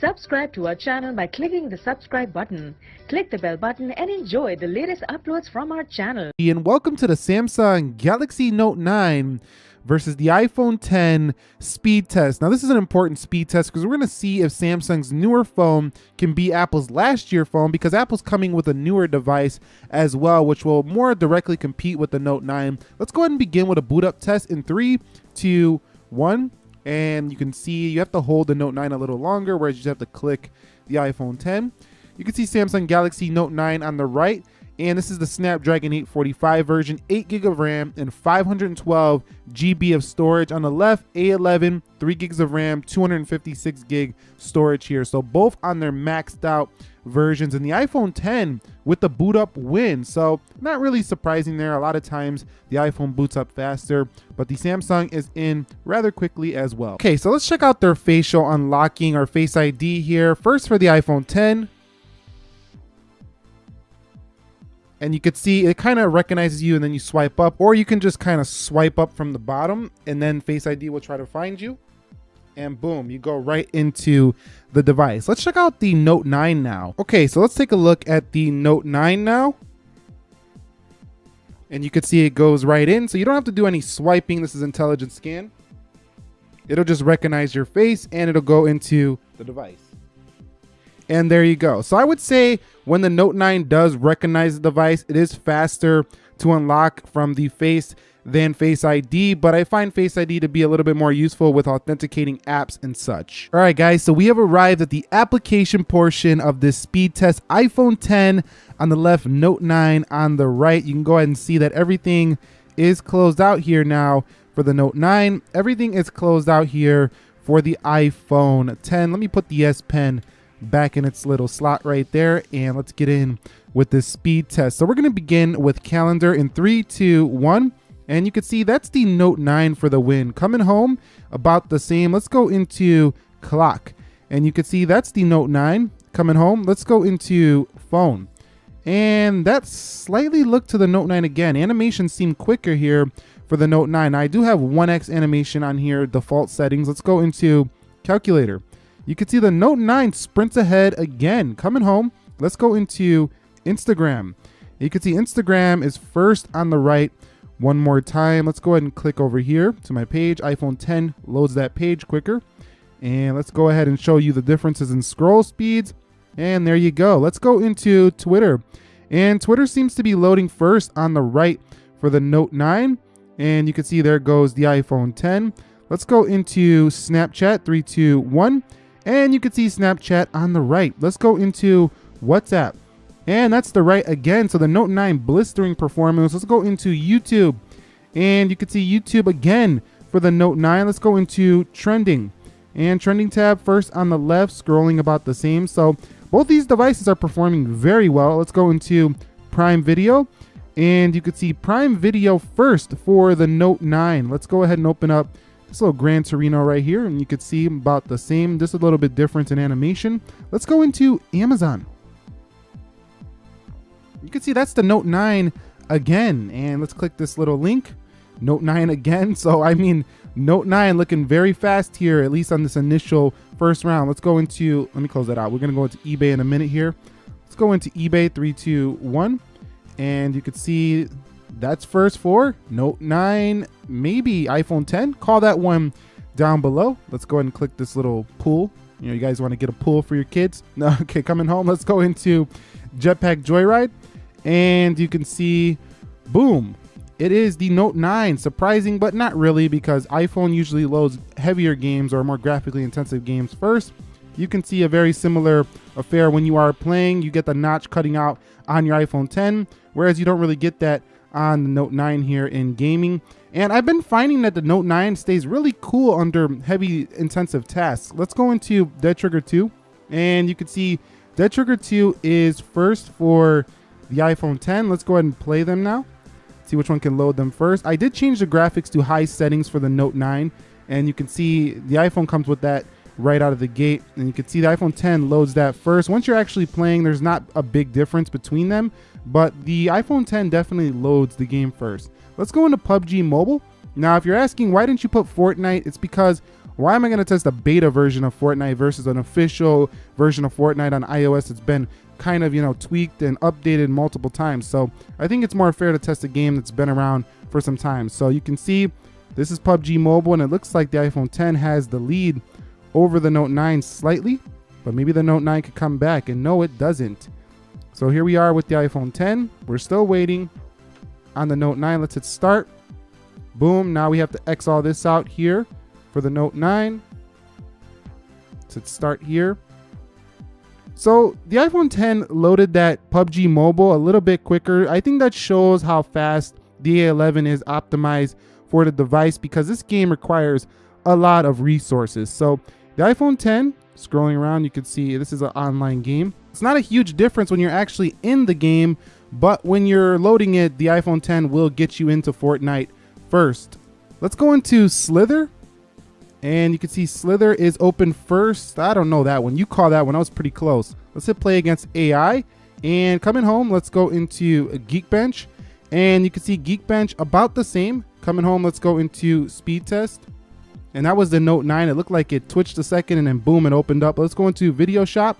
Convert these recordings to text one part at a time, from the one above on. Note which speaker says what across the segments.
Speaker 1: Subscribe to our channel by clicking the subscribe button. Click the bell button and enjoy the latest uploads from our channel.
Speaker 2: And welcome to the Samsung Galaxy Note 9 versus the iPhone 10 speed test. Now, this is an important speed test because we're going to see if Samsung's newer phone can be Apple's last year phone because Apple's coming with a newer device as well, which will more directly compete with the Note 9. Let's go ahead and begin with a boot up test in three, two, one and you can see you have to hold the Note 9 a little longer, whereas you just have to click the iPhone 10. You can see Samsung Galaxy Note 9 on the right, and this is the Snapdragon 845 version, 8 gig of RAM and 512 GB of storage. On the left, A11, 3 gigs of RAM, 256 gig storage here. So both on their maxed out versions and the iPhone 10 with the boot up win. So not really surprising there. A lot of times the iPhone boots up faster, but the Samsung is in rather quickly as well. Okay, so let's check out their facial unlocking or Face ID here. First for the iPhone 10. And you could see it kind of recognizes you and then you swipe up, or you can just kind of swipe up from the bottom and then Face ID will try to find you and boom, you go right into the device. Let's check out the Note 9 now. Okay, so let's take a look at the Note 9 now. And you can see it goes right in, so you don't have to do any swiping. This is intelligent scan. It'll just recognize your face and it'll go into the device. And there you go. So I would say when the Note 9 does recognize the device, it is faster to unlock from the face than Face ID, but I find Face ID to be a little bit more useful with authenticating apps and such. All right, guys, so we have arrived at the application portion of this speed test. iPhone 10 on the left, Note 9 on the right. You can go ahead and see that everything is closed out here now for the Note 9. Everything is closed out here for the iPhone 10. Let me put the S Pen back in its little slot right there and let's get in with this speed test. So we're to begin with calendar in three, two, one. And you can see that's the Note 9 for the win. Coming home about the same. Let's go into clock. And you can see that's the Note 9 coming home. Let's go into phone. And that slightly looked to the Note 9 again. Animations seem quicker here for the Note 9. I do have 1x animation on here, default settings. Let's go into calculator. You can see the Note 9 sprints ahead again. Coming home, let's go into Instagram. You can see Instagram is first on the right one more time. Let's go ahead and click over here to my page. iPhone 10 loads that page quicker. And let's go ahead and show you the differences in scroll speeds. And there you go. Let's go into Twitter. And Twitter seems to be loading first on the right for the Note 9. And you can see there goes the iPhone 10. Let's go into Snapchat, 321. And you can see Snapchat on the right. Let's go into WhatsApp. And that's the right again. So the Note 9 blistering performance. Let's go into YouTube. And you can see YouTube again for the Note 9. Let's go into trending. And trending tab first on the left, scrolling about the same. So both these devices are performing very well. Let's go into Prime Video. And you can see Prime Video first for the Note 9. Let's go ahead and open up this little Gran Torino right here. And you can see about the same, just a little bit different in animation. Let's go into Amazon. You can see that's the Note 9 again. And let's click this little link. Note 9 again. So, I mean, Note 9 looking very fast here, at least on this initial first round. Let's go into, let me close that out. We're going to go into eBay in a minute here. Let's go into eBay, three, two, one. And you can see that's first for Note 9, maybe iPhone 10. Call that one down below. Let's go ahead and click this little pool. You know, you guys want to get a pool for your kids? No, okay, coming home. Let's go into Jetpack Joyride and you can see, boom, it is the Note 9. Surprising, but not really because iPhone usually loads heavier games or more graphically intensive games first. You can see a very similar affair when you are playing. You get the notch cutting out on your iPhone 10, whereas you don't really get that on the Note 9 here in gaming. And I've been finding that the Note 9 stays really cool under heavy intensive tasks. Let's go into Dead Trigger 2 and you can see Dead Trigger 2 is first for the iPhone 10. Let's go ahead and play them now. See which one can load them first. I did change the graphics to high settings for the Note 9 and you can see the iPhone comes with that right out of the gate and you can see the iPhone 10 loads that first. Once you're actually playing, there's not a big difference between them, but the iPhone 10 definitely loads the game first. Let's go into PUBG Mobile. Now, if you're asking why didn't you put Fortnite, it's because Why am I going to test a beta version of Fortnite versus an official version of Fortnite on iOS? It's been kind of, you know, tweaked and updated multiple times. So I think it's more fair to test a game that's been around for some time. So you can see this is PUBG Mobile and it looks like the iPhone 10 has the lead over the Note 9 slightly, but maybe the Note 9 could come back and no, it doesn't. So here we are with the iPhone 10. We're still waiting on the Note 9. Let's hit start. Boom. Now we have to X all this out here for the Note 9. Let's hit start here. So the iPhone 10 loaded that PUBG Mobile a little bit quicker. I think that shows how fast the A11 is optimized for the device because this game requires a lot of resources. So the iPhone 10, scrolling around, you can see this is an online game. It's not a huge difference when you're actually in the game, but when you're loading it, the iPhone 10 will get you into Fortnite first. Let's go into Slither. And you can see Slither is open first. I don't know that one. You call that one. I was pretty close. Let's hit play against AI. And coming home, let's go into Geekbench. And you can see Geekbench about the same. Coming home, let's go into Speed Test. And that was the Note 9. It looked like it twitched a second and then boom, it opened up. Let's go into Video Shop.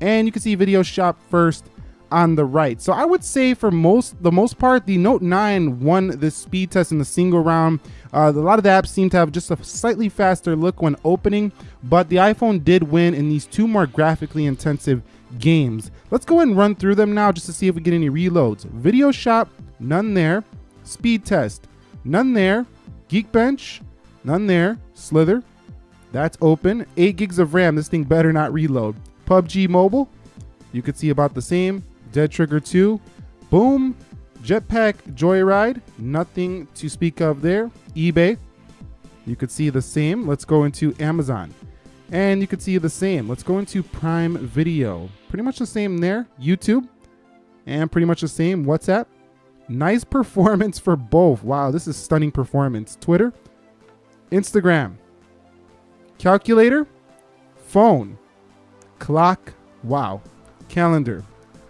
Speaker 2: And you can see Video Shop first on the right. So I would say for most the most part, the Note 9 won the speed test in the single round. Uh, a lot of the apps seem to have just a slightly faster look when opening, but the iPhone did win in these two more graphically intensive games. Let's go and run through them now just to see if we get any reloads. Video Shop, none there. Speed Test, none there. Geekbench, none there. Slither, that's open. 8 gigs of RAM, this thing better not reload. PUBG Mobile, you could see about the same. Dead Trigger 2, boom. Jetpack Joyride, nothing to speak of there. eBay, you could see the same. Let's go into Amazon. And you could see the same. Let's go into Prime Video. Pretty much the same there. YouTube. And pretty much the same. WhatsApp. Nice performance for both. Wow, this is stunning performance. Twitter. Instagram. Calculator. Phone. Clock. Wow. Calendar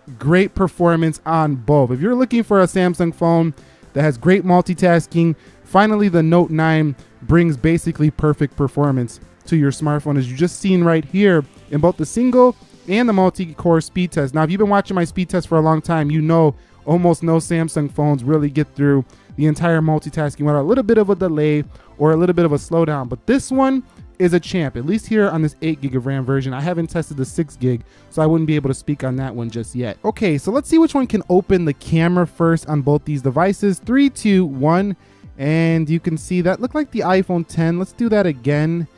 Speaker 2: great performance on both. If you're looking for a Samsung phone that has great multitasking, finally the Note 9 brings basically perfect performance to your smartphone as you just seen right here in both the single and the multi-core speed test. Now, if you've been watching my speed test for a long time, you know almost no Samsung phones really get through the entire multitasking without a little bit of a delay or a little bit of a slowdown. But this one is a champ, at least here on this 8 gig of RAM version. I haven't tested the 6 gig, so I wouldn't be able to speak on that one just yet. Okay, so let's see which one can open the camera first on both these devices. Three, two, one, and you can see that looked like the iPhone 10. Let's do that again.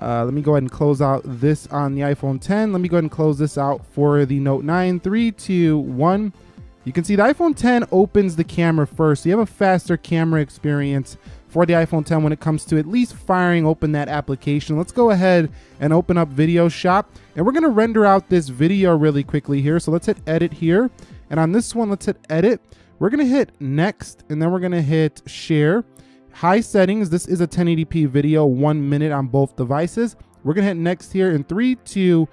Speaker 2: Uh, let me go ahead and close out this on the iPhone 10. Let me go ahead and close this out for the Note 9. Three, two, one. You can see the iPhone 10 opens the camera first. So you have a faster camera experience for the iPhone 10 when it comes to at least firing open that application. Let's go ahead and open up Video Shop. And we're to render out this video really quickly here. So let's hit Edit here. And on this one, let's hit Edit. We're to hit Next, and then we're to hit Share. High settings. This is a 1080p video, one minute on both devices. We're to hit Next here in three, two,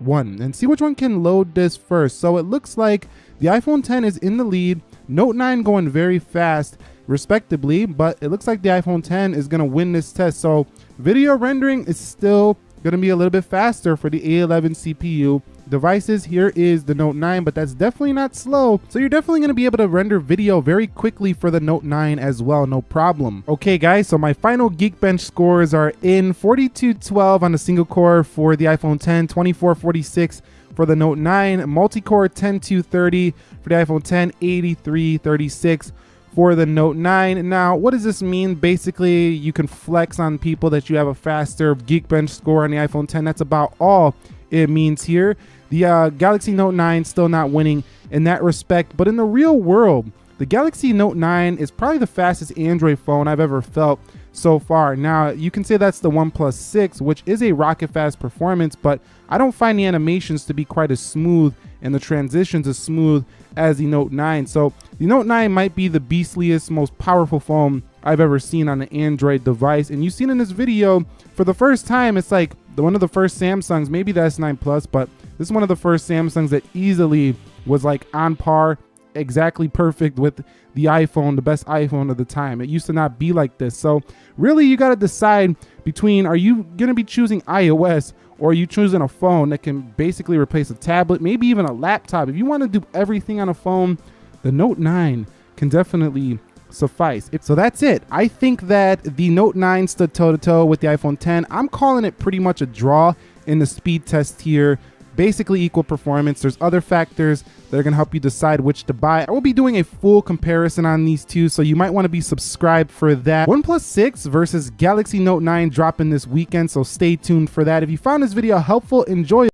Speaker 2: one, and see which one can load this first. So it looks like the iPhone 10 is in the lead. Note 9 going very fast respectively, but it looks like the iPhone 10 is going to win this test. So video rendering is still going to be a little bit faster for the A11 CPU devices. Here is the Note 9, but that's definitely not slow. So you're definitely going to be able to render video very quickly for the Note 9 as well, no problem. Okay guys, so my final Geekbench scores are in 4212 on the single core for the iPhone 10, 2446 for the Note 9, multi-core 10230 for the iPhone 10, 8336 for the Note 9. Now, what does this mean? Basically, you can flex on people that you have a faster Geekbench score on the iPhone 10. That's about all it means here. The uh, Galaxy Note 9 still not winning in that respect, but in the real world, the Galaxy Note 9 is probably the fastest Android phone I've ever felt so far. Now, you can say that's the OnePlus 6, which is a rocket fast performance, but I don't find the animations to be quite as smooth and the transitions as smooth as the Note 9. So the Note 9 might be the beastliest, most powerful phone I've ever seen on an Android device. And you've seen in this video, for the first time, it's like one of the first Samsungs, maybe the S9 Plus, but this is one of the first Samsungs that easily was like on par exactly perfect with the iPhone, the best iPhone of the time. It used to not be like this. So really you got to decide between are you going to be choosing iOS or are you choosing a phone that can basically replace a tablet, maybe even a laptop. If you want to do everything on a phone, the Note 9 can definitely suffice. So that's it. I think that the Note 9 stood toe to toe with the iPhone 10. I'm calling it pretty much a draw in the speed test here basically equal performance. There's other factors that are going to help you decide which to buy. I will be doing a full comparison on these two, so you might want to be subscribed for that. OnePlus 6 versus Galaxy Note 9 dropping this weekend, so stay tuned for that. If you found this video helpful, enjoy